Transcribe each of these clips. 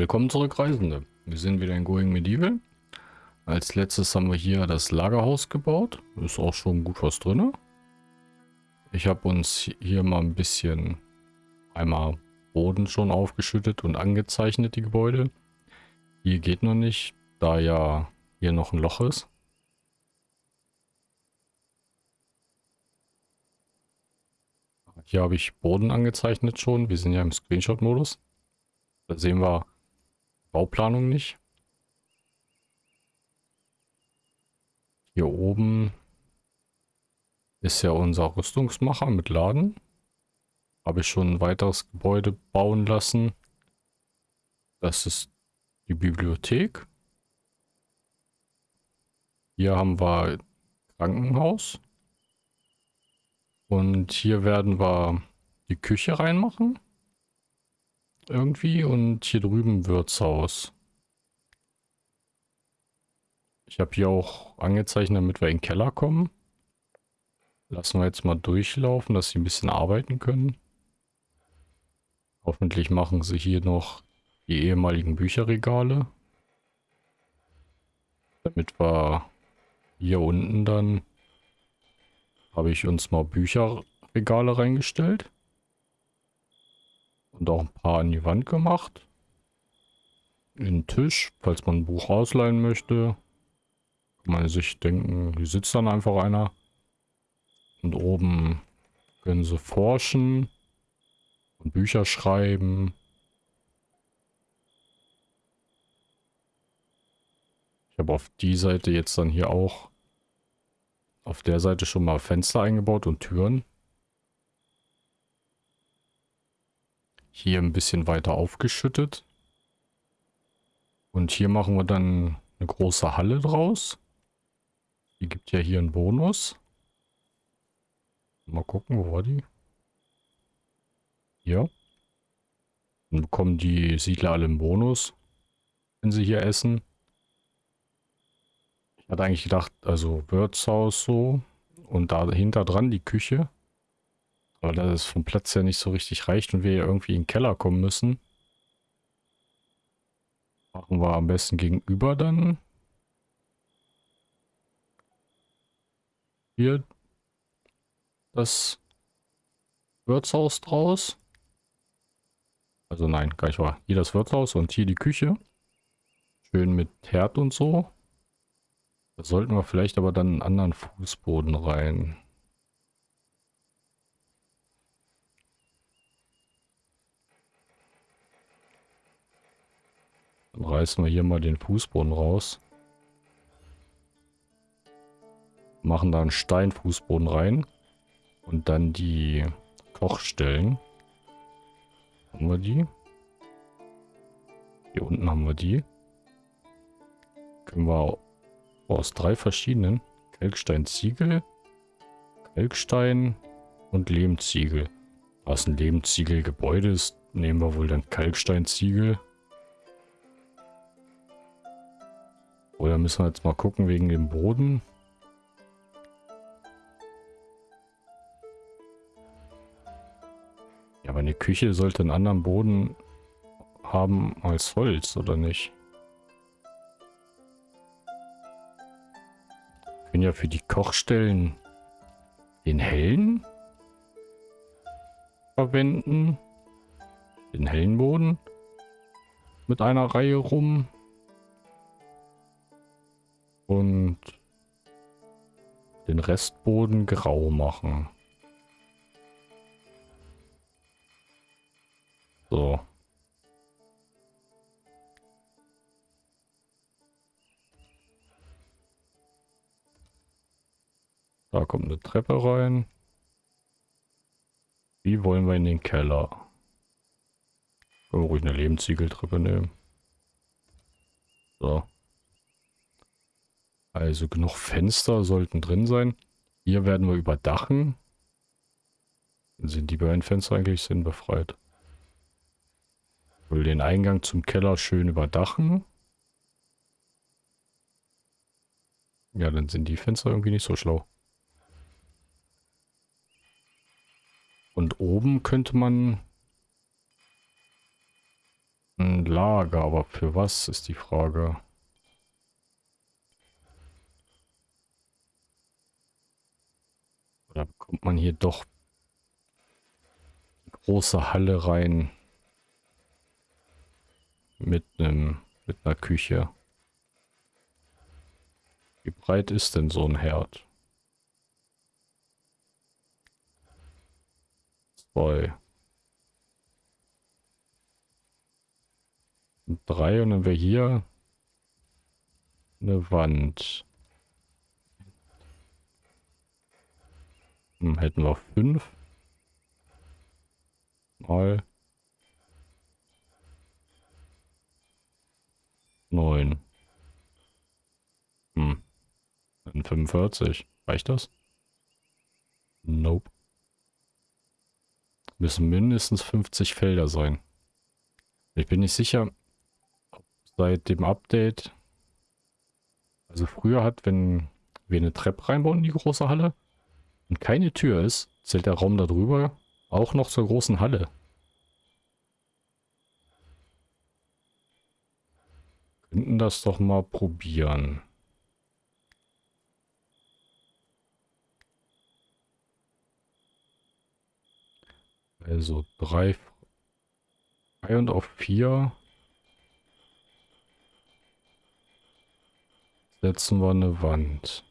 Willkommen zurück, Reisende. Wir sind wieder in Going Medieval. Als letztes haben wir hier das Lagerhaus gebaut. Ist auch schon gut was drin. Ich habe uns hier mal ein bisschen einmal Boden schon aufgeschüttet und angezeichnet, die Gebäude. Hier geht noch nicht, da ja hier noch ein Loch ist. Hier habe ich Boden angezeichnet schon. Wir sind ja im Screenshot-Modus. Da sehen wir Bauplanung nicht. Hier oben ist ja unser Rüstungsmacher mit Laden. Habe ich schon ein weiteres Gebäude bauen lassen. Das ist die Bibliothek. Hier haben wir Krankenhaus. Und hier werden wir die Küche reinmachen. Irgendwie. Und hier drüben Wirtshaus. Ich habe hier auch angezeichnet, damit wir in den Keller kommen. Lassen wir jetzt mal durchlaufen, dass sie ein bisschen arbeiten können. Hoffentlich machen sie hier noch die ehemaligen Bücherregale. Damit wir hier unten dann habe ich uns mal Bücherregale reingestellt. Und auch ein paar an die Wand gemacht. Den Tisch, falls man ein Buch ausleihen möchte. Kann man sich denken, hier sitzt dann einfach einer. Und oben können sie forschen und Bücher schreiben. Ich habe auf die Seite jetzt dann hier auch auf der Seite schon mal Fenster eingebaut und Türen. Hier ein bisschen weiter aufgeschüttet. Und hier machen wir dann eine große Halle draus. Die gibt ja hier einen Bonus. Mal gucken, wo war die? Hier. Dann bekommen die Siedler alle einen Bonus, wenn sie hier essen. Ich hatte eigentlich gedacht, also Wirtshaus so und dahinter dran die Küche. Aber da es vom Platz her nicht so richtig reicht und wir irgendwie in den Keller kommen müssen, machen wir am besten gegenüber dann hier das Wirtshaus draus. Also nein, gar nicht wahr. Hier das Wirtshaus und hier die Küche. Schön mit Herd und so. Da sollten wir vielleicht aber dann einen anderen Fußboden rein. Dann reißen wir hier mal den Fußboden raus. Machen da einen Steinfußboden rein. Und dann die Kochstellen. Haben wir die? Hier unten haben wir die. Können wir aus drei verschiedenen Kalkstein Ziegel, Kalkstein und Lehmziegel. Was ein Lehmziegelgebäude ist, nehmen wir wohl dann Kalksteinziegel. Oder müssen wir jetzt mal gucken wegen dem Boden. Ja, aber eine Küche sollte einen anderen Boden haben als Holz, oder nicht? Können ja für die Kochstellen den hellen verwenden. Den hellen Boden mit einer Reihe rum. Und den Restboden grau machen. So. Da kommt eine Treppe rein. Wie wollen wir in den Keller? Können wir ruhig eine Lebensziegeltreppe nehmen. So. Also genug Fenster sollten drin sein. Hier werden wir überdachen. Sind die beiden Fenster eigentlich sinnbefreit? Ich will den Eingang zum Keller schön überdachen. Ja, dann sind die Fenster irgendwie nicht so schlau. Und oben könnte man Ein Lager, aber für was ist die Frage? Oder bekommt man hier doch große Halle rein mit einem mit einer Küche? Wie breit ist denn so ein Herd? Zwei. Und drei und dann wäre hier eine Wand. Hm, hätten wir fünf. Mal. Neun. Hm. 45. Reicht das? Nope. Müssen mindestens 50 Felder sein. Ich bin nicht sicher, ob seit dem Update, also früher hat, wenn wir eine Treppe reinbauen in die große Halle und keine Tür ist, zählt der Raum darüber auch noch zur großen Halle. Könnten das doch mal probieren. Also drei, drei und auf vier setzen wir eine Wand.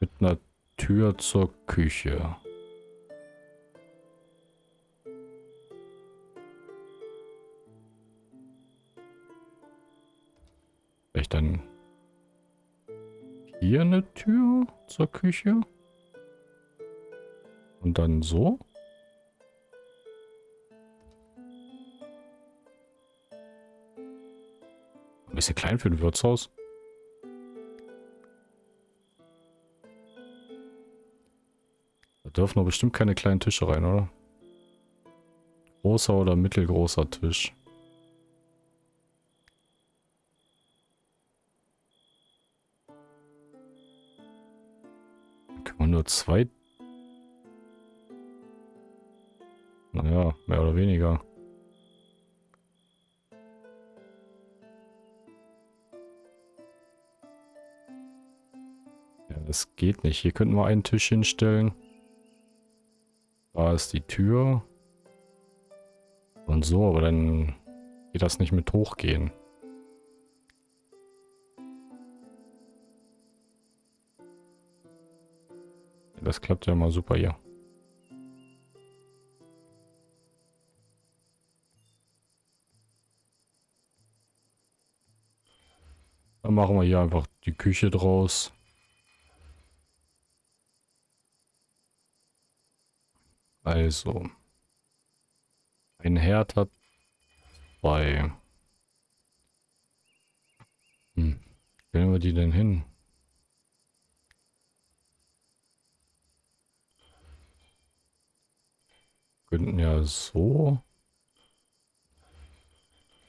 Mit einer Tür zur Küche. Vielleicht dann hier eine Tür zur Küche. Und dann so. Ein bisschen klein für ein Wirtshaus. Dürfen doch bestimmt keine kleinen Tische rein, oder? Großer oder mittelgroßer Tisch. Kann man nur zwei Naja, mehr oder weniger. Ja, das geht nicht. Hier könnten wir einen Tisch hinstellen. Da ist die Tür. Und so, aber dann geht das nicht mit hochgehen. Das klappt ja mal super hier. Dann machen wir hier einfach die Küche draus. Also. Ein Herd hat zwei. Hm. Stellen wir die denn hin? Könnten ja so.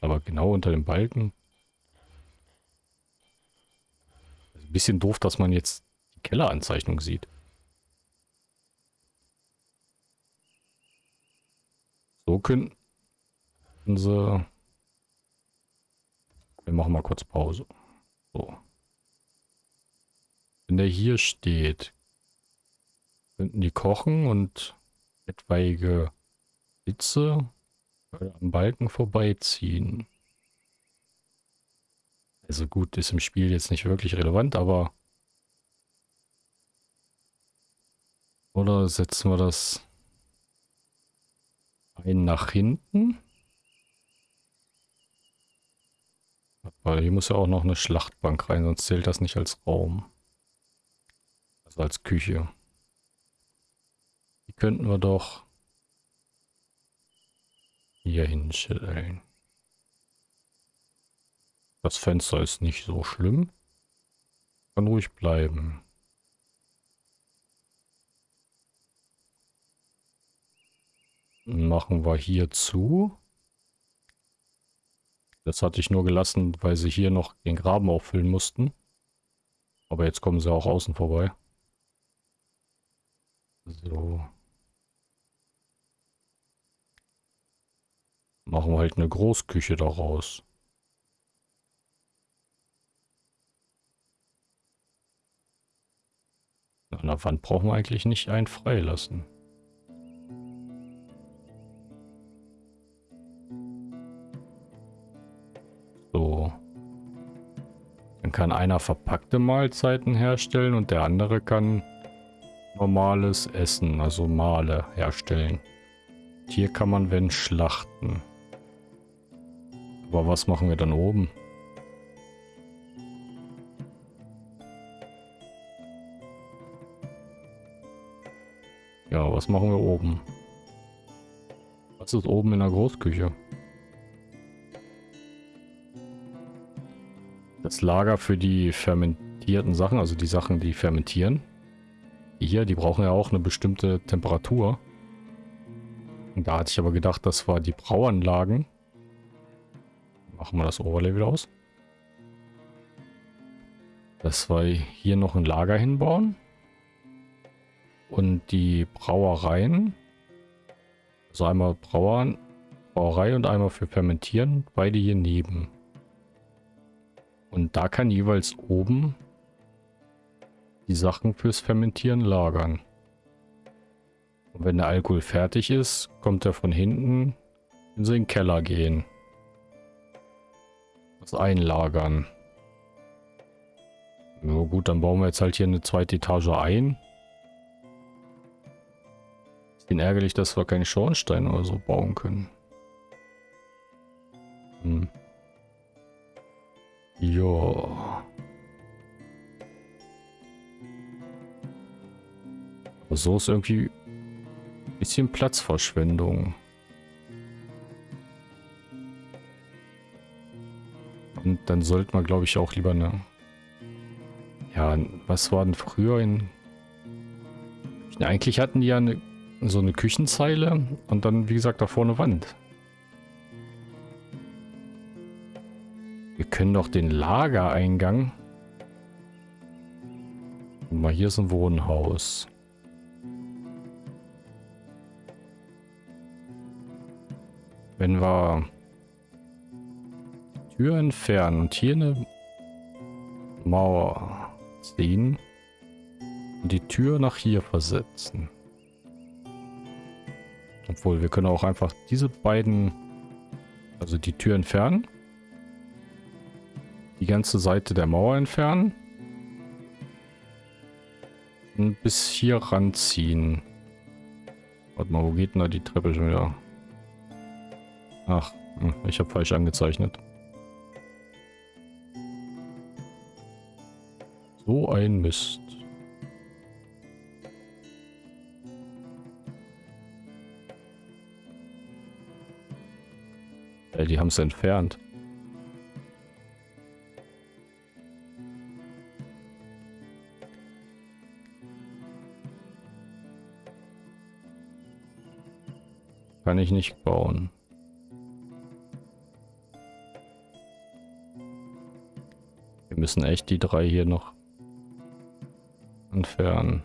Aber genau unter dem Balken. bisschen doof, dass man jetzt die Kelleranzeichnung sieht. So könnten sie... Wir machen mal kurz Pause. So. Wenn der hier steht, könnten die kochen und etwaige Hitze am Balken vorbeiziehen. Also gut, ist im Spiel jetzt nicht wirklich relevant, aber... Oder setzen wir das ein nach hinten? Weil hier muss ja auch noch eine Schlachtbank rein, sonst zählt das nicht als Raum. Also als Küche. Die könnten wir doch hier hinstellen. Das Fenster ist nicht so schlimm. Kann ruhig bleiben. Machen wir hier zu. Das hatte ich nur gelassen, weil sie hier noch den Graben auffüllen mussten. Aber jetzt kommen sie auch außen vorbei. So. Machen wir halt eine Großküche daraus. An der Wand brauchen wir eigentlich nicht einen freilassen. Kann einer verpackte Mahlzeiten herstellen und der andere kann normales Essen, also Male herstellen. Hier kann man wenn schlachten. Aber was machen wir dann oben? Ja, was machen wir oben? Was ist oben in der Großküche? Das Lager für die fermentierten Sachen, also die Sachen, die fermentieren. Hier, die brauchen ja auch eine bestimmte Temperatur. Und da hatte ich aber gedacht, das war die Brauanlagen. Machen wir das Overlay wieder aus. Dass wir hier noch ein Lager hinbauen. Und die Brauereien, also einmal Brauern, Brauerei und einmal für Fermentieren, beide hier neben. Und da kann jeweils oben die Sachen fürs Fermentieren lagern. Und wenn der Alkohol fertig ist, kommt er von hinten in den Keller gehen. Das einlagern. Na gut, dann bauen wir jetzt halt hier eine zweite Etage ein. Ich bin ärgerlich, dass wir keine Schornsteine oder so bauen können. Hm. Ja. Aber so ist irgendwie ein bisschen Platzverschwendung. Und dann sollte man, glaube ich, auch lieber eine... Ja, was war denn früher in... Eigentlich hatten die ja eine so eine Küchenzeile und dann, wie gesagt, da vorne Wand. Wir können doch den Lagereingang... Guck mal, hier ist ein Wohnhaus. Wenn wir Tür entfernen und hier eine Mauer ziehen und die Tür nach hier versetzen. Obwohl, wir können auch einfach diese beiden, also die Tür entfernen. Die ganze Seite der Mauer entfernen. Und bis hier ranziehen. Warte mal, wo geht denn da die Treppe schon wieder? Ach, hm, ich habe falsch angezeichnet. So ein Mist. Äh, die haben es entfernt. Kann ich nicht bauen. Wir müssen echt die drei hier noch entfernen.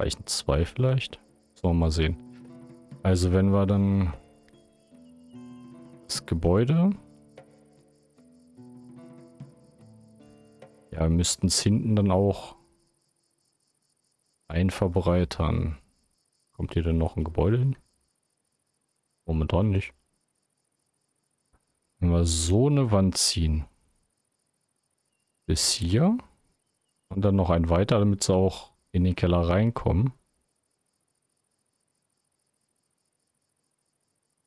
Reichen zwei vielleicht? Sollen wir mal sehen. Also wenn wir dann das Gebäude. Ja, müssten es hinten dann auch einverbreitern. Kommt hier denn noch ein Gebäude hin? Momentan nicht. Wenn wir so eine Wand ziehen. Bis hier. Und dann noch ein weiter, damit sie auch in den Keller reinkommen.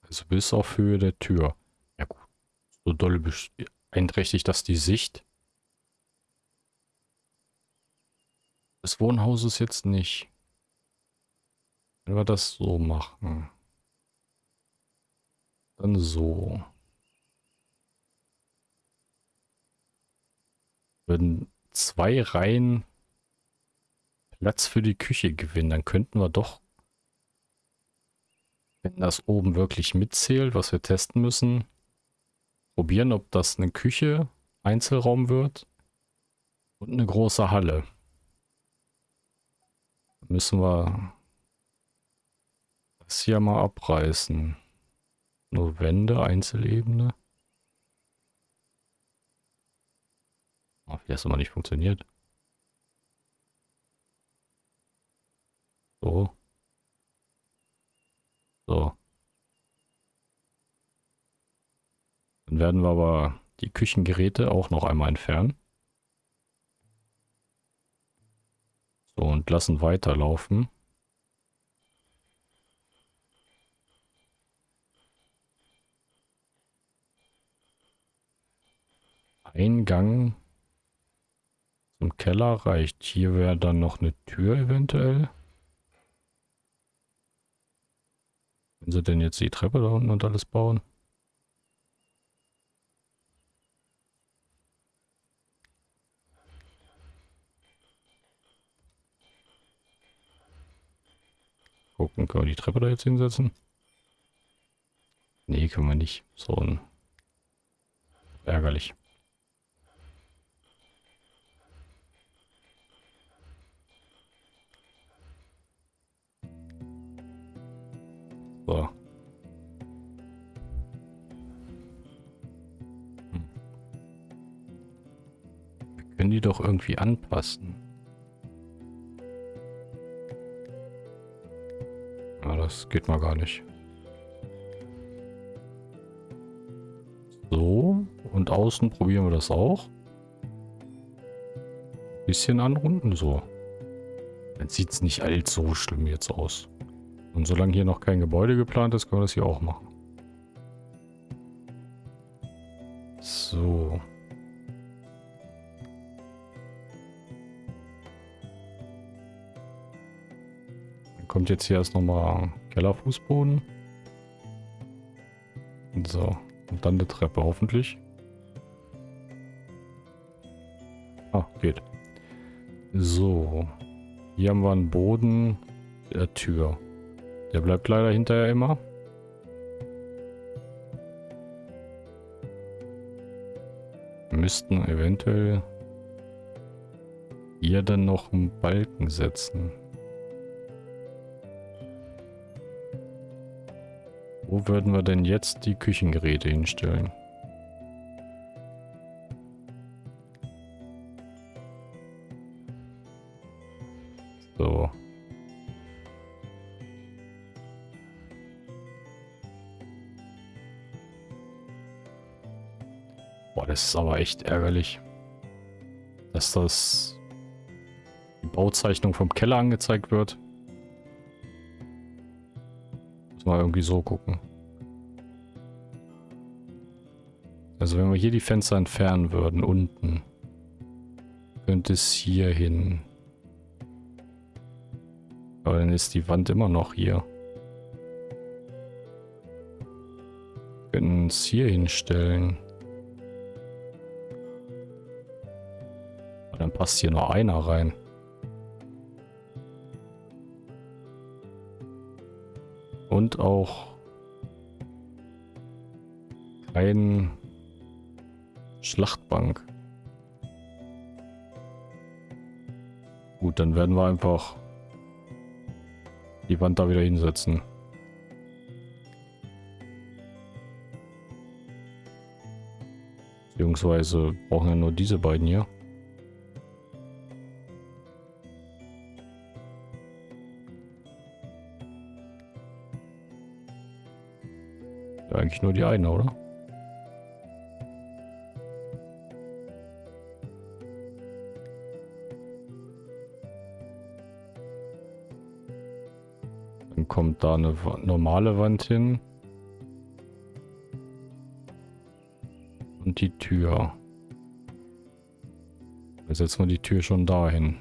Also bis auf Höhe der Tür. Ja gut. So doll beeinträchtigt das die Sicht. Des Wohnhauses jetzt nicht. Wenn wir das so machen. Dann so. Würden zwei Reihen Platz für die Küche gewinnen, dann könnten wir doch wenn das oben wirklich mitzählt, was wir testen müssen, probieren, ob das eine Küche, Einzelraum wird und eine große Halle. Müssen wir das hier mal abreißen. Nur Wände, Einzelebene. Oh, wie das immer nicht funktioniert. So. So. Dann werden wir aber die Küchengeräte auch noch einmal entfernen. So, und lassen weiterlaufen. Eingang zum Keller reicht. Hier wäre dann noch eine Tür eventuell. Wenn sie denn jetzt die Treppe da unten und alles bauen. Gucken, können wir die Treppe da jetzt hinsetzen? Nee, können wir nicht. So ein ärgerlich. Die doch irgendwie anpassen. Ja, das geht mal gar nicht. So, und außen probieren wir das auch. Bisschen anrunden, so. Dann sieht es nicht allzu schlimm jetzt aus. Und solange hier noch kein Gebäude geplant ist, können wir das hier auch machen. Jetzt hier erst nochmal Kellerfußboden. So. Und dann eine Treppe hoffentlich. Ah, geht. So. Hier haben wir einen Boden der Tür. Der bleibt leider hinterher immer. Müssten eventuell hier dann noch einen Balken setzen. Würden wir denn jetzt die Küchengeräte hinstellen? So. Boah, das ist aber echt ärgerlich. Dass das die Bauzeichnung vom Keller angezeigt wird. Muss mal irgendwie so gucken. Also wenn wir hier die Fenster entfernen würden, unten, könnte es hier hin. Aber dann ist die Wand immer noch hier. Wir können es hier hinstellen. dann passt hier nur einer rein. Und auch kein Schlachtbank. Gut, dann werden wir einfach die Wand da wieder hinsetzen. Beziehungsweise brauchen wir nur diese beiden hier. eigentlich nur die eine, oder? Kommt da eine normale Wand hin. Und die Tür. Jetzt setzen wir die Tür schon dahin.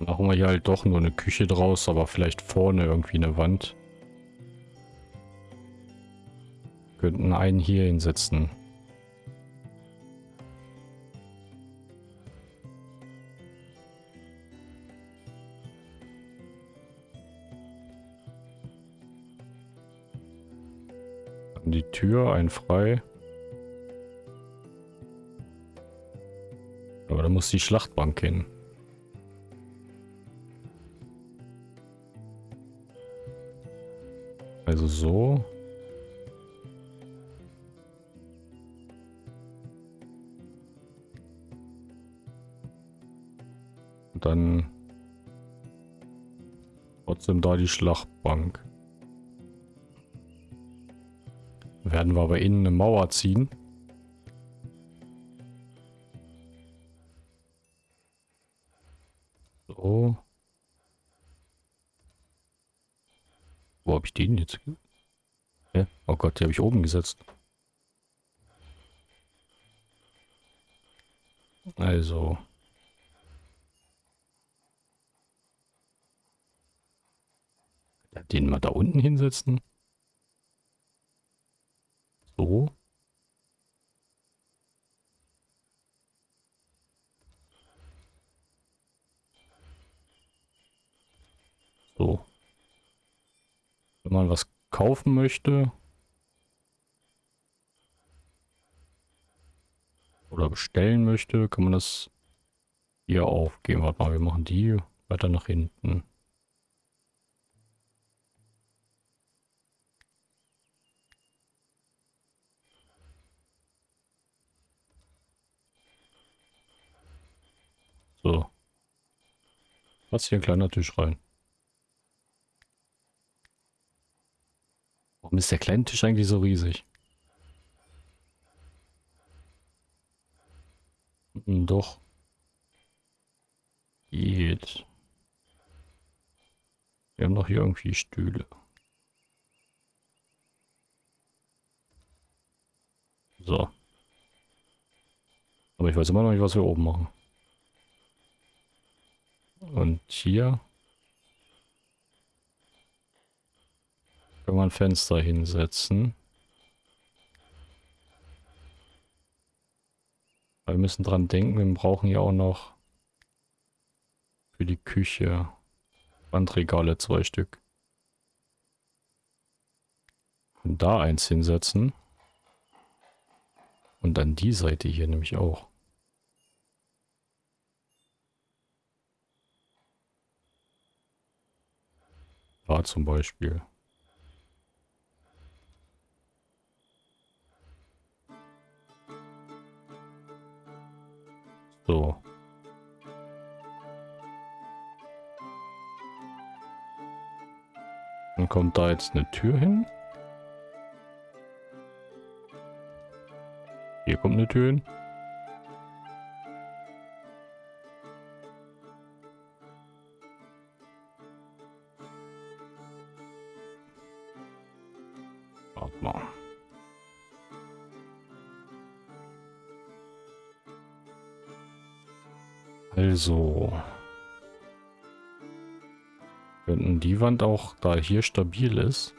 Machen wir hier halt doch nur eine Küche draus, aber vielleicht vorne irgendwie eine Wand. könnten einen hier hinsetzen. Tür, ein frei. Aber da muss die Schlachtbank hin. Also so. Und dann trotzdem da die Schlachtbank. Werden wir aber innen eine Mauer ziehen. So. Wo habe ich den jetzt? Hä? Oh Gott, die habe ich oben gesetzt. Also. Den mal da unten hinsetzen. So. So. Wenn man was kaufen möchte. Oder bestellen möchte, kann man das hier aufgeben. Warte mal, wir machen die weiter nach hinten. Was hier ein kleiner Tisch rein. Warum ist der kleine Tisch eigentlich so riesig? Hm, doch. Geht. Wir haben doch hier irgendwie Stühle. So. Aber ich weiß immer noch nicht, was wir oben machen. Und hier können wir ein Fenster hinsetzen. Wir müssen dran denken, wir brauchen ja auch noch für die Küche Wandregale zwei Stück. Und da eins hinsetzen. Und dann die Seite hier nämlich auch. Da zum Beispiel. So. Dann kommt da jetzt eine Tür hin. Hier kommt eine Tür hin. Die Wand auch, da hier stabil ist,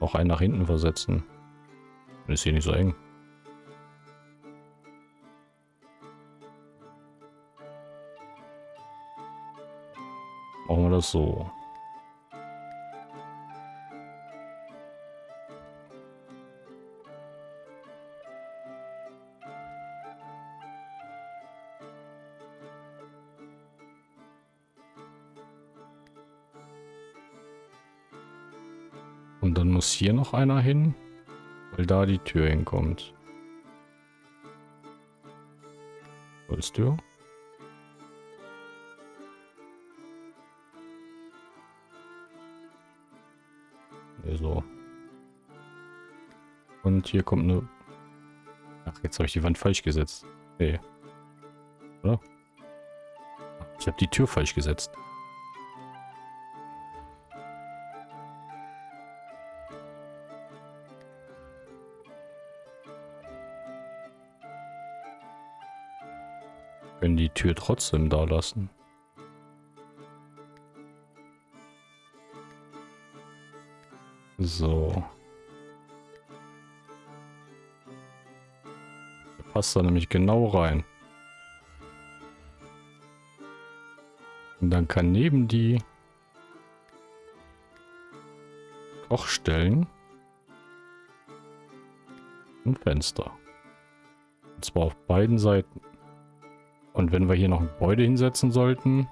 auch einen nach hinten versetzen. Ist hier nicht so eng. Machen wir das so. Hier noch einer hin, weil da die Tür hinkommt. Holztür. Nee, so. Und hier kommt eine... Ach, jetzt habe ich die Wand falsch gesetzt. Nee. Oder? Ich habe die Tür falsch gesetzt. Die Tür trotzdem da lassen. So. Der passt da nämlich genau rein. Und dann kann neben die Kochstellen ein Fenster. Und zwar auf beiden Seiten. Und wenn wir hier noch ein Gebäude hinsetzen sollten,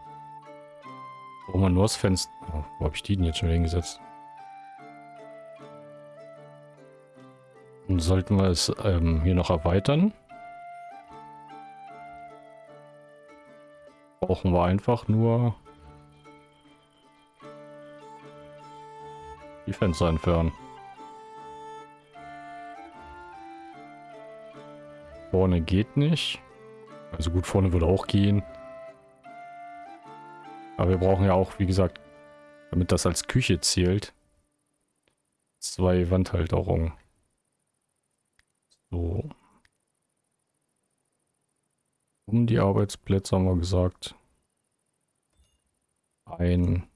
brauchen wir nur das Fenster. Oh, wo habe ich die denn jetzt schon hingesetzt? Dann sollten wir es ähm, hier noch erweitern. Brauchen wir einfach nur die Fenster entfernen. Vorne geht nicht. Also gut, vorne würde auch gehen. Aber wir brauchen ja auch, wie gesagt, damit das als Küche zählt, zwei Wandhalterungen. So. Um die Arbeitsplätze haben wir gesagt. Ein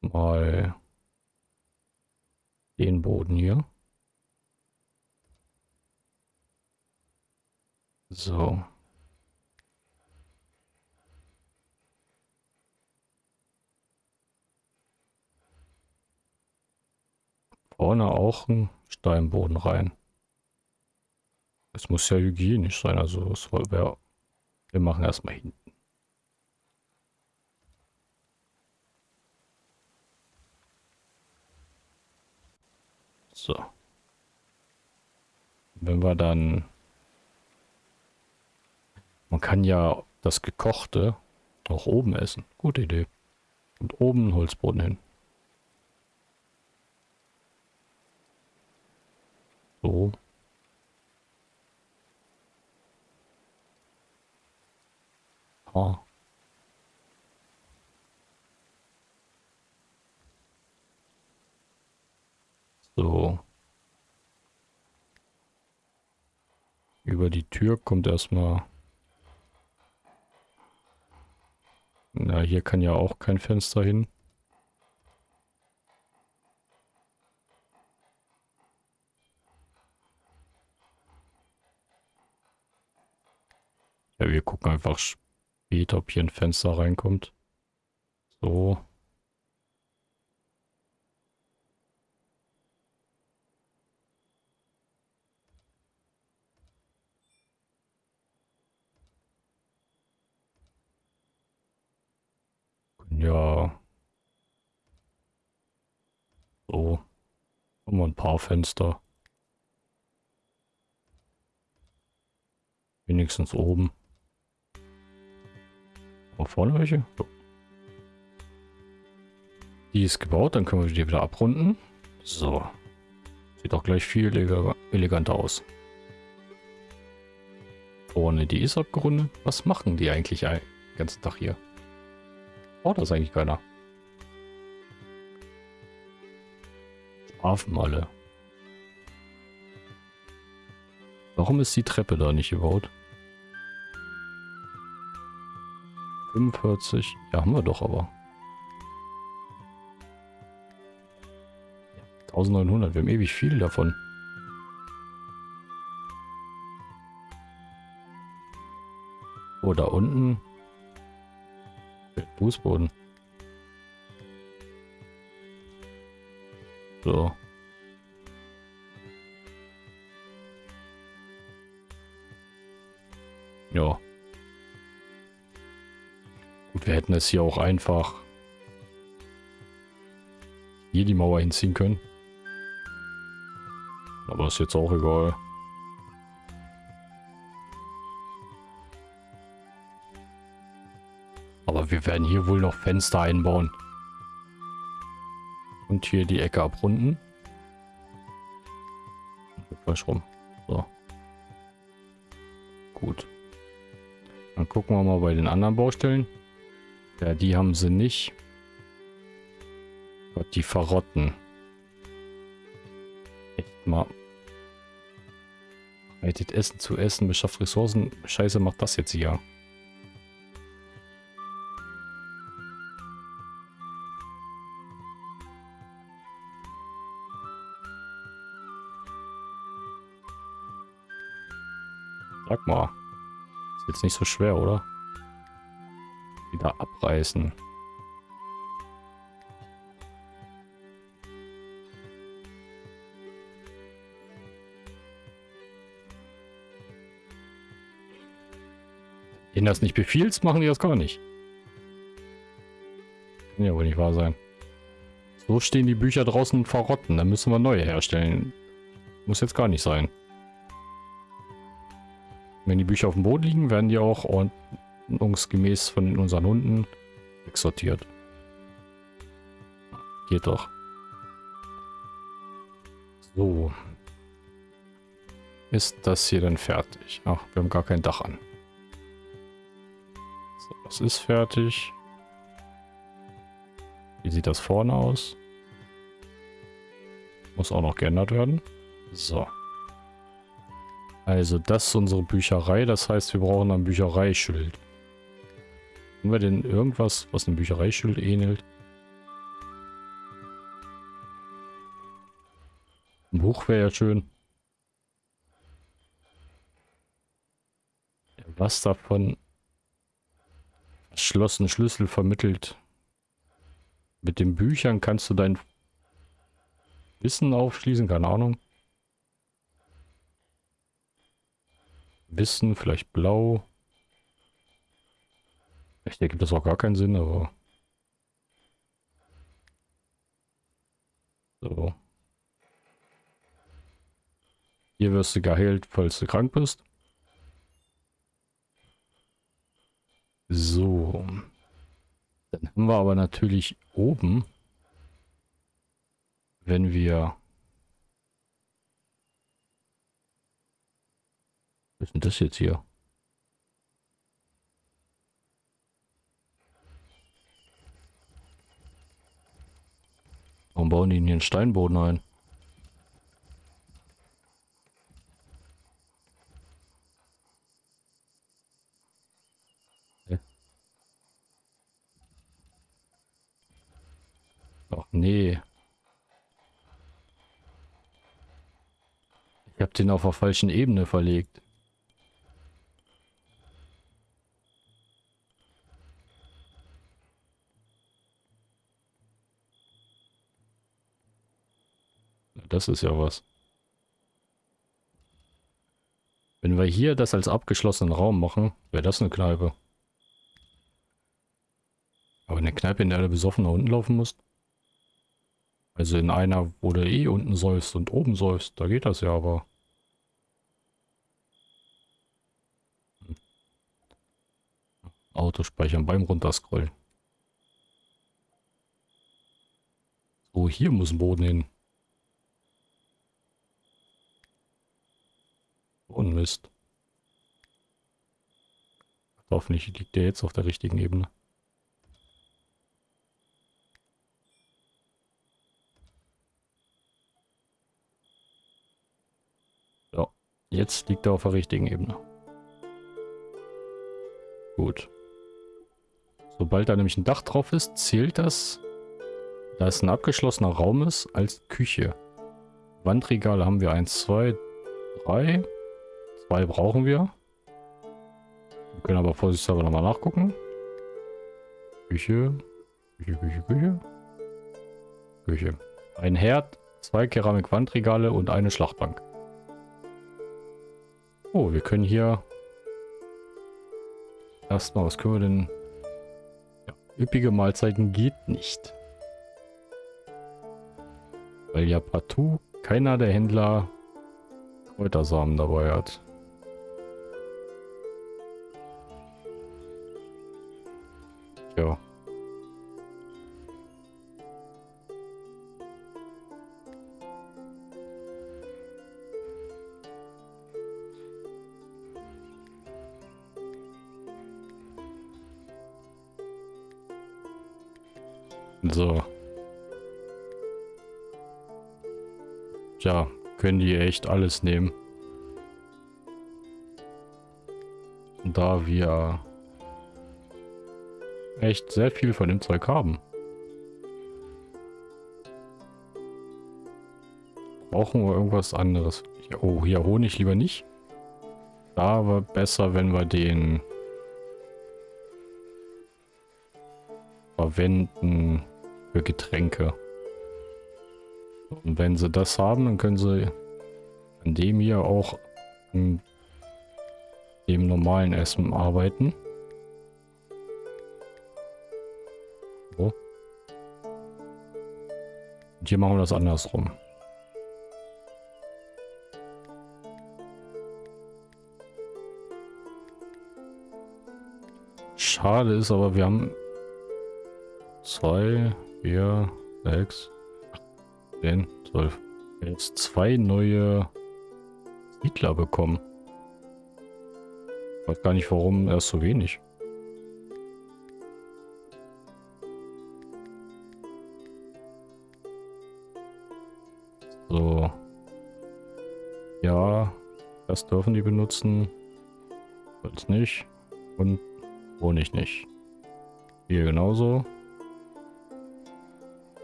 mal den Boden hier. So. Vorne auch ein Steinboden rein. Es muss ja hygienisch sein, also es wäre. Wir machen erstmal hinten. So. Wenn wir dann... Man kann ja das Gekochte auch oben essen. Gute Idee. Und oben einen Holzboden hin. So. Ah. So. Über die Tür kommt erstmal... Na, hier kann ja auch kein Fenster hin. Ja, wir gucken einfach später, ob hier ein Fenster reinkommt. So. Ja. So. Haben wir ein paar Fenster. Wenigstens oben. Auch vorne welche? So. Die ist gebaut, dann können wir die wieder abrunden. So. Sieht auch gleich viel eleganter aus. Vorne, die ist abgerundet. Was machen die eigentlich den ganzen Tag hier? Braucht das eigentlich keiner. Schlafen alle. Warum ist die Treppe da nicht gebaut? 45. Ja, haben wir doch aber. 1900. Wir haben ewig viel davon. Oh, da unten Fußboden. So. Ja. Gut, wir hätten es hier auch einfach hier die Mauer hinziehen können. Aber ist jetzt auch egal. Wir werden hier wohl noch Fenster einbauen. Und hier die Ecke abrunden. Falsch rum. So. Gut. Dann gucken wir mal bei den anderen Baustellen. Ja, die haben sie nicht. Gott, die verrotten. Echt mal. Reitet Essen zu essen, beschafft Ressourcen. Scheiße, macht das jetzt hier. Mal. Ist jetzt nicht so schwer, oder? Wieder abreißen. Wenn das nicht befiehlst, machen die das gar nicht. Kann ja wohl nicht wahr sein. So stehen die Bücher draußen verrotten. Dann müssen wir neue herstellen. Muss jetzt gar nicht sein. Wenn die Bücher auf dem Boden liegen, werden die auch ordnungsgemäß von unseren Hunden wegsortiert. Geht doch. So. Ist das hier dann fertig? Ach, wir haben gar kein Dach an. So, das ist fertig. Wie sieht das vorne aus? Muss auch noch geändert werden. So. Also das ist unsere Bücherei. Das heißt, wir brauchen ein Büchereischild. Haben wir denn irgendwas, was einem Büchereischild ähnelt? Ein Buch wäre ja schön. Was davon verschlossenen Schlüssel vermittelt. Mit den Büchern kannst du dein Wissen aufschließen, keine Ahnung. Wissen, vielleicht blau. Ich denke, das auch gar keinen Sinn, aber... So. Hier wirst du geheilt, falls du krank bist. So. Dann haben wir aber natürlich oben, wenn wir... Was ist denn das jetzt hier? Warum bauen die denn hier einen Steinboden ein? Ach nee. Ich habe den auf der falschen Ebene verlegt. Das ist ja was. Wenn wir hier das als abgeschlossenen Raum machen, wäre das eine Kneipe. Aber eine Kneipe, in der du besoffen nach unten laufen musst? Also in einer, wo du eh unten säufst und oben säufst, da geht das ja aber. Hm. Autospeichern beim Runterscrollen. So, hier muss ein Boden hin. Und Mist. Hoffentlich liegt der jetzt auf der richtigen Ebene. Jetzt liegt er auf der richtigen Ebene. Gut. Sobald da nämlich ein Dach drauf ist, zählt das, da es ein abgeschlossener Raum ist, als Küche. Wandregale haben wir 1, 2, 3. Zwei brauchen wir. Wir können aber vorsichtshalber nochmal nachgucken. Küche. Küche, Küche, Küche. Küche. Ein Herd, zwei Keramik-Wandregale und eine Schlachtbank. Oh, wir können hier erstmal, was können wir denn? Ja, üppige Mahlzeiten geht nicht. Weil ja partout keiner der Händler Kräutersamen dabei hat. Ja. So. Tja, können die echt alles nehmen. Da wir echt sehr viel von dem Zeug haben. Brauchen wir irgendwas anderes? Oh, hier Honig lieber nicht. Da war besser, wenn wir den verwenden für Getränke. Und wenn sie das haben, dann können sie an dem hier auch an dem normalen Essen arbeiten. Und hier machen wir das andersrum. Schade ist aber, wir haben zwei, vier, sechs, zehn, zwölf. Jetzt zwei neue Siedler bekommen. Ich weiß gar nicht, warum erst so wenig. Ja, das dürfen die benutzen. Holz nicht. Und Honig nicht. Hier genauso.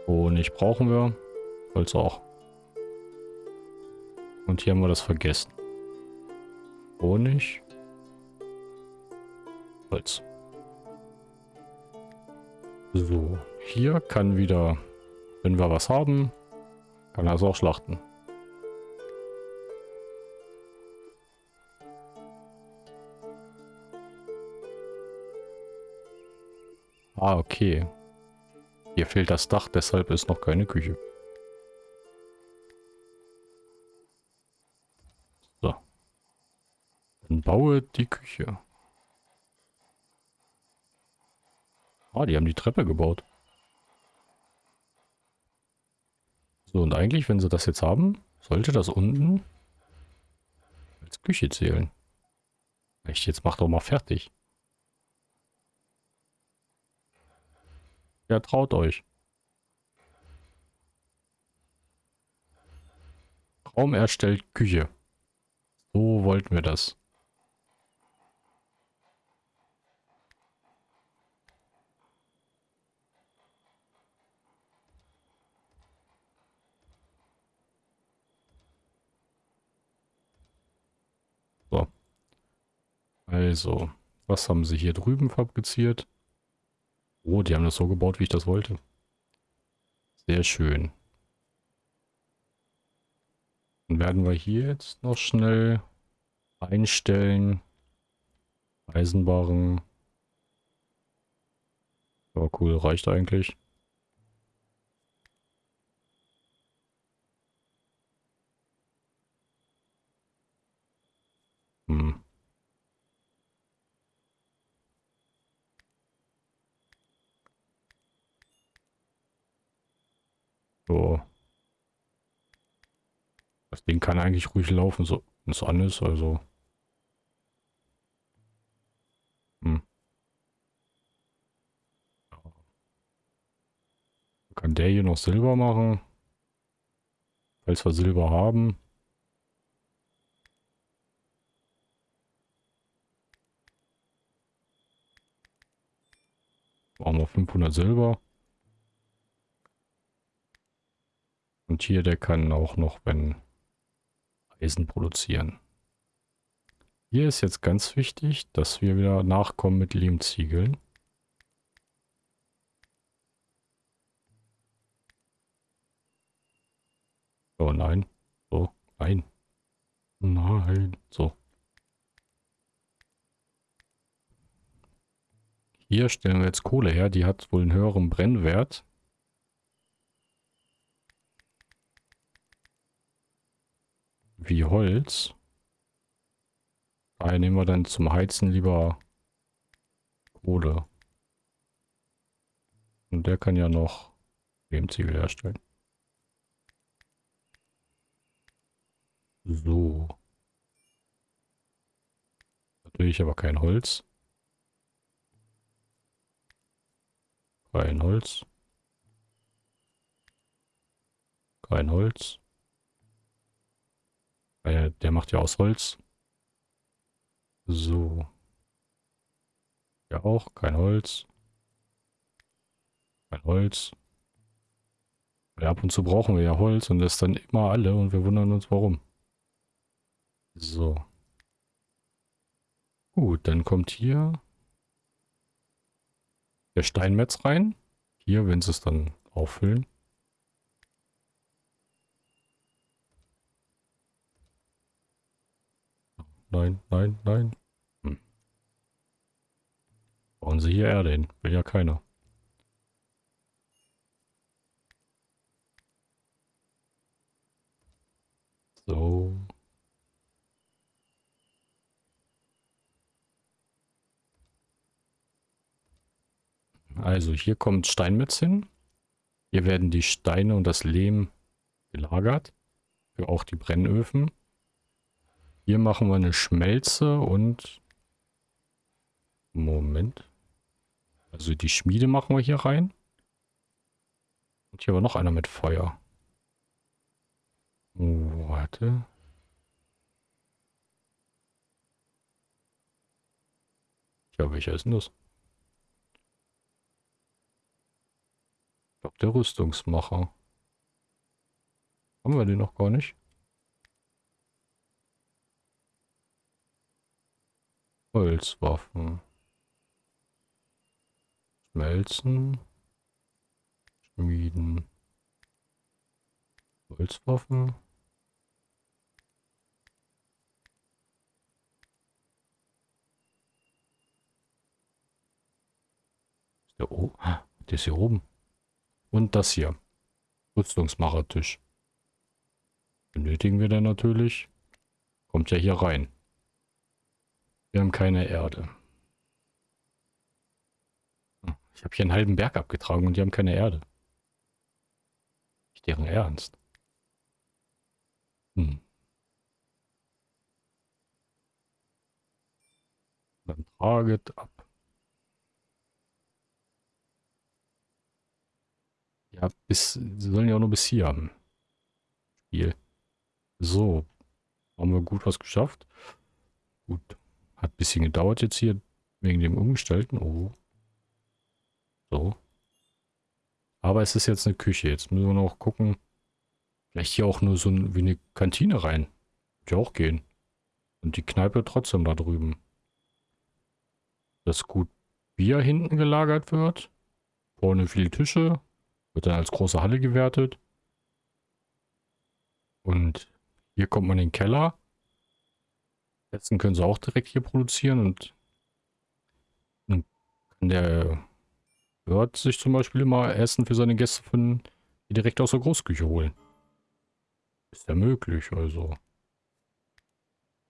Honig brauchen wir. Holz auch. Und hier haben wir das vergessen. Honig. Holz. So, hier kann wieder, wenn wir was haben, kann er es auch schlachten. Ah, okay. Hier fehlt das Dach, deshalb ist noch keine Küche. So. Dann baue die Küche. Ah, die haben die Treppe gebaut. So, und eigentlich, wenn sie das jetzt haben, sollte das unten als Küche zählen. Echt, jetzt mach doch mal fertig. Ja, traut euch. Raum erstellt Küche. So wollten wir das. So. Also, was haben sie hier drüben fabriziert? Oh, die haben das so gebaut, wie ich das wollte. Sehr schön. Dann werden wir hier jetzt noch schnell einstellen. Eisenbarren. Ja, cool, reicht eigentlich. Hm. So. Das Ding kann eigentlich ruhig laufen, so es an ist, also. Hm. Kann der hier noch Silber machen? Falls wir Silber haben. Brauchen wir 500 Silber. Und hier, der kann auch noch, wenn Eisen produzieren. Hier ist jetzt ganz wichtig, dass wir wieder nachkommen mit Lehmziegeln. Oh nein. So, nein. Nein. So. Hier stellen wir jetzt Kohle her. Die hat wohl einen höheren Brennwert. Wie Holz. Daher nehmen wir dann zum Heizen lieber Kohle. Und der kann ja noch Lehmziegel herstellen. So. Natürlich aber kein Holz. Kein Holz. Kein Holz. Weil der macht ja aus Holz. So. Ja auch, kein Holz. Kein Holz. Weil ab und zu brauchen wir ja Holz und das dann immer alle und wir wundern uns warum. So. Gut, dann kommt hier der Steinmetz rein. Hier, wenn sie es dann auffüllen. Nein, nein, nein. Hm. Bauen Sie hier Erde hin. Will ja keiner. So. Also hier kommt Steinmetz hin. Hier werden die Steine und das Lehm gelagert. Für auch die Brennöfen. Hier machen wir eine Schmelze und... Moment. Also die Schmiede machen wir hier rein. Und hier war noch einer mit Feuer. Oh, warte. Ja, welcher ist denn das? Ich glaube, der Rüstungsmacher. Haben wir den noch gar nicht? Holzwaffen. Schmelzen. Schmieden. Holzwaffen. Ist der, oh, der ist hier oben. Und das hier. Rüstungsmachertisch. Benötigen wir dann natürlich. Kommt ja hier rein. Wir haben keine Erde. Hm, ich habe hier einen halben Berg abgetragen und die haben keine Erde. Nicht deren Ernst. Hm. Dann traget ab. Ja, bis, sie sollen ja auch nur bis hier haben. Spiel. So. Haben wir gut was geschafft. Gut. Hat ein bisschen gedauert jetzt hier wegen dem Umgestalten. Oh. So. Aber es ist jetzt eine Küche. Jetzt müssen wir noch gucken. Vielleicht hier auch nur so ein, wie eine Kantine rein. Wird ja auch gehen. Und die Kneipe trotzdem da drüben. Dass gut Bier hinten gelagert wird. Vorne viele Tische. Wird dann als große Halle gewertet. Und hier kommt man in den Keller. Essen können sie auch direkt hier produzieren und kann der Wirt sich zum Beispiel immer Essen für seine Gäste von direkt aus der Großküche holen. Ist ja möglich, also.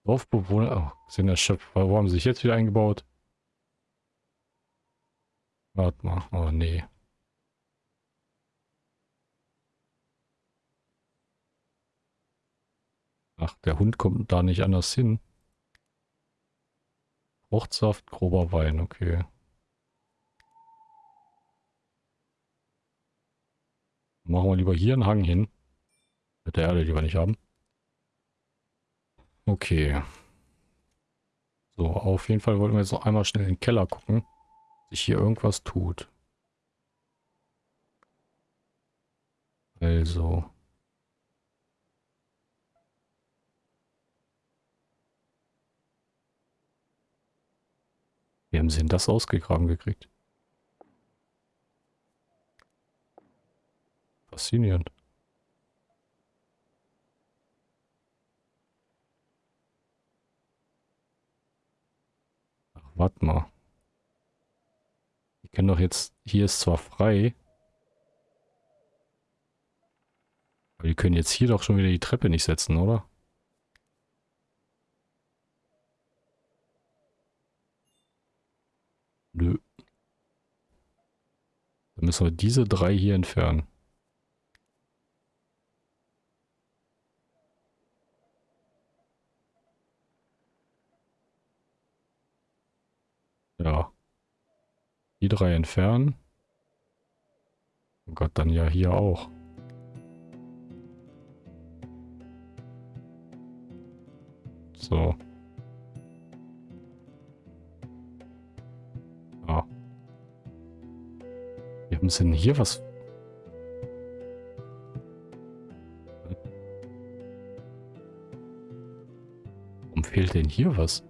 Dorfbewohner, oh, sind Chef, wo haben sie sich jetzt wieder eingebaut? Warte mal, oh nee. Ach, der Hund kommt da nicht anders hin. Fruchtsaft, grober Wein, okay. Machen wir lieber hier einen Hang hin. Mit der Erde, die wir nicht haben. Okay. So, auf jeden Fall wollten wir jetzt noch einmal schnell in den Keller gucken. Ob sich hier irgendwas tut. Also. Wie haben sie denn das ausgegraben gekriegt? Faszinierend. Ach, warte mal. Die können doch jetzt... Hier ist zwar frei. Aber die können jetzt hier doch schon wieder die Treppe nicht setzen, oder? Nö. Dann müssen wir diese drei hier entfernen. Ja. Die drei entfernen. Oh Gott, dann ja hier auch. So. Haben sie denn hier was? Warum fehlt denn hier was?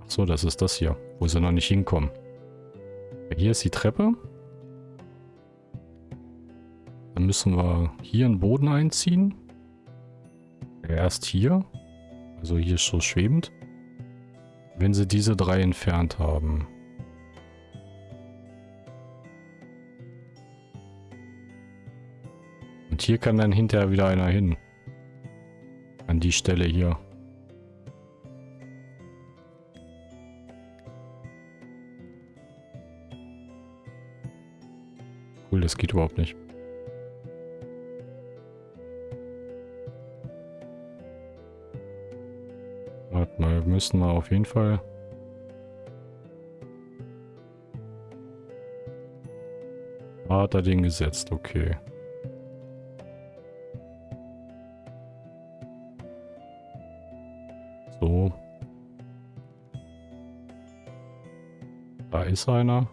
Ach so, das ist das hier, wo sie noch nicht hinkommen. Hier ist die Treppe. Dann müssen wir hier einen Boden einziehen. Erst hier. Also hier ist so schwebend. Wenn sie diese drei entfernt haben. Und hier kann dann hinterher wieder einer hin. an die Stelle hier. Cool, das geht überhaupt nicht. Warte mal, wir müssen mal auf jeden Fall... hat er den gesetzt, okay. Ist einer.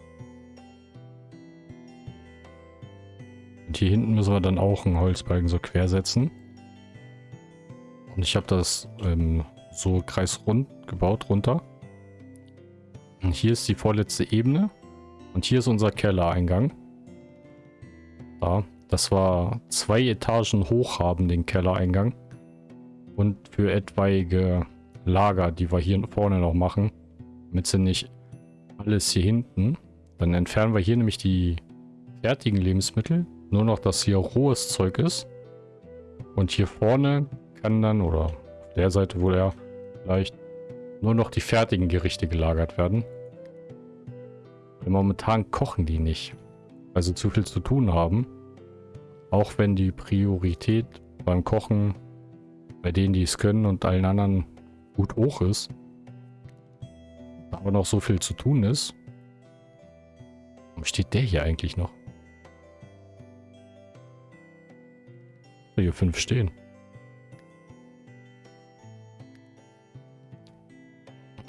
Und hier hinten müssen wir dann auch einen Holzbalken so quer setzen. Und ich habe das ähm, so kreisrund gebaut runter. Und hier ist die vorletzte Ebene. Und hier ist unser Kellereingang. Da. Das war zwei Etagen hoch haben, den Kellereingang. Und für etwaige Lager, die wir hier vorne noch machen, damit sie nicht alles hier hinten. Dann entfernen wir hier nämlich die fertigen Lebensmittel. Nur noch, dass hier rohes Zeug ist. Und hier vorne kann dann, oder auf der Seite wohl er vielleicht nur noch die fertigen Gerichte gelagert werden. Weil momentan kochen die nicht, weil sie zu viel zu tun haben. Auch wenn die Priorität beim Kochen bei denen, die es können und allen anderen gut hoch ist. Aber noch so viel zu tun ist. Warum steht der hier eigentlich noch? Hier fünf stehen.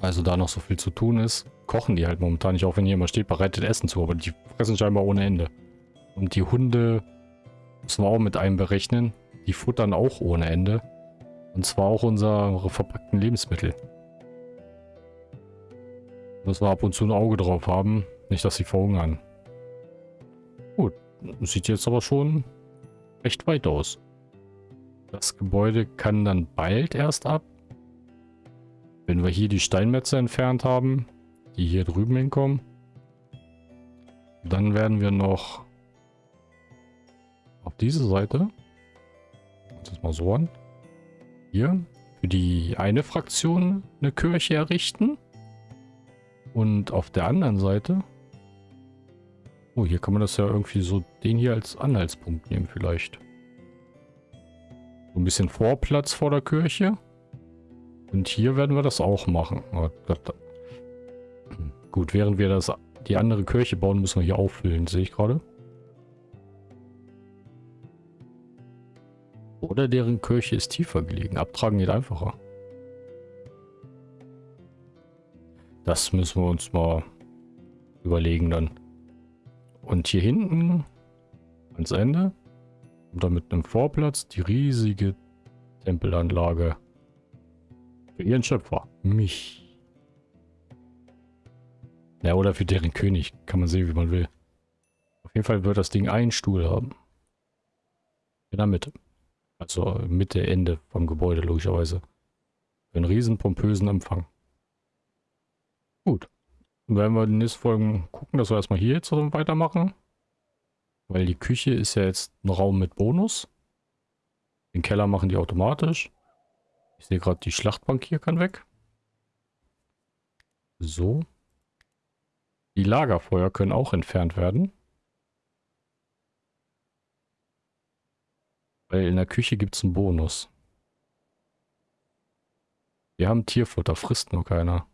Also da noch so viel zu tun ist, kochen die halt momentan nicht, auch wenn hier immer steht, bereitet Essen zu, aber die fressen scheinbar ohne Ende. Und die Hunde müssen wir auch mit einberechnen. Die futtern auch ohne Ende. Und zwar auch unsere verpackten Lebensmittel. Müssen wir ab und zu ein Auge drauf haben. Nicht, dass sie verhungern. Gut. Sieht jetzt aber schon recht weit aus. Das Gebäude kann dann bald erst ab. Wenn wir hier die Steinmetze entfernt haben, die hier drüben hinkommen. Dann werden wir noch auf diese Seite. Das mal so an. Hier für die eine Fraktion eine Kirche errichten. Und auf der anderen Seite... Oh, hier kann man das ja irgendwie so den hier als Anhaltspunkt nehmen vielleicht. So ein bisschen Vorplatz vor der Kirche. Und hier werden wir das auch machen. Oh Gut, während wir das die andere Kirche bauen, müssen wir hier auffüllen, sehe ich gerade. Oder deren Kirche ist tiefer gelegen. Abtragen geht einfacher. Das müssen wir uns mal überlegen dann. Und hier hinten ans Ende und dann mit einem Vorplatz die riesige Tempelanlage für ihren Schöpfer. Mich. Ja, oder für deren König. Kann man sehen, wie man will. Auf jeden Fall wird das Ding einen Stuhl haben. In der Mitte. Also Mitte, Ende vom Gebäude logischerweise. Für einen riesen pompösen Empfang. Gut. Dann werden wir in den nächsten Folgen gucken, dass wir erstmal hier jetzt weitermachen. Weil die Küche ist ja jetzt ein Raum mit Bonus. Den Keller machen die automatisch. Ich sehe gerade, die Schlachtbank hier kann weg. So. Die Lagerfeuer können auch entfernt werden. Weil in der Küche gibt es einen Bonus. Wir haben Tierfutter, frisst nur keiner.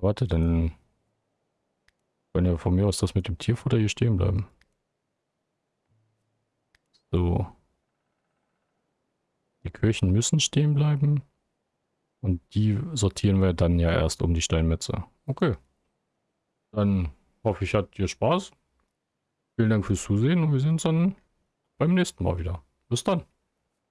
Warte, dann können ja von mir aus das mit dem Tierfutter hier stehen bleiben. So. Die Kirchen müssen stehen bleiben. Und die sortieren wir dann ja erst um die Steinmetze. Okay. Dann hoffe ich, hat dir Spaß. Vielen Dank fürs Zusehen und wir sehen uns dann beim nächsten Mal wieder. Bis dann.